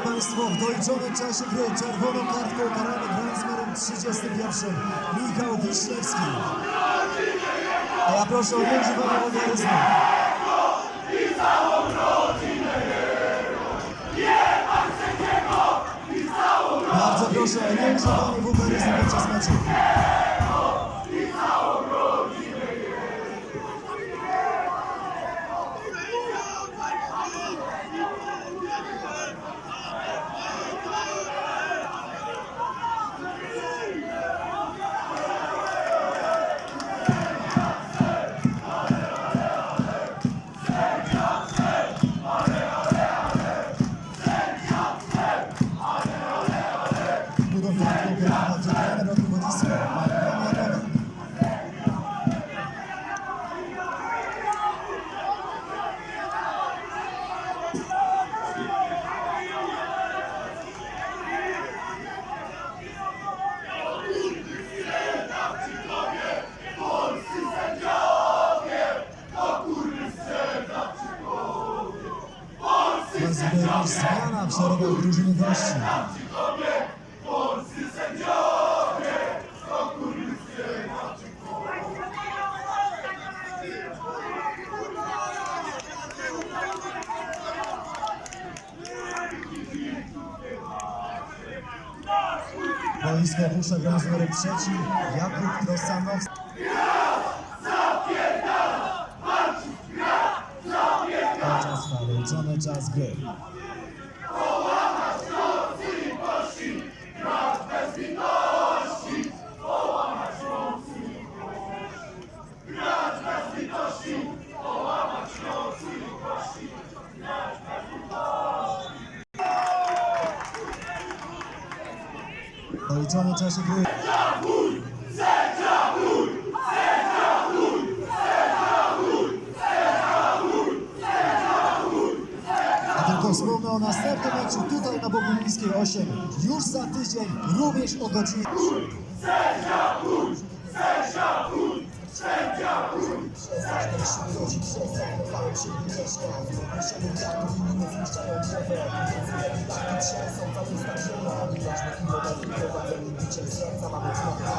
Państwo, w doliczonym czasie gry czerwoną kartką karany gra z numerem 31 Michał Wiśniewski. A ja proszę o nieużywanie wulgaryzmu. Bardzo proszę o nieużywanie wulgaryzmu podczas meczu. Madero Comunicio, Madero Madero. Rozbierał zmiana w szeregu drużyny gości. Boisko opuszcza gra z numerem trzeci Jakub Rosanowski. Czas liczony czas gry. W doliczonym czasie gry. Wspomnę o następnym meczu tutaj na Bogumińskiej 8 już za tydzień, również o godzinie. Trzęsą cały stan zielony, aż na chwilę serca mamy tło, ale ci pokazuję tam, gdzie grał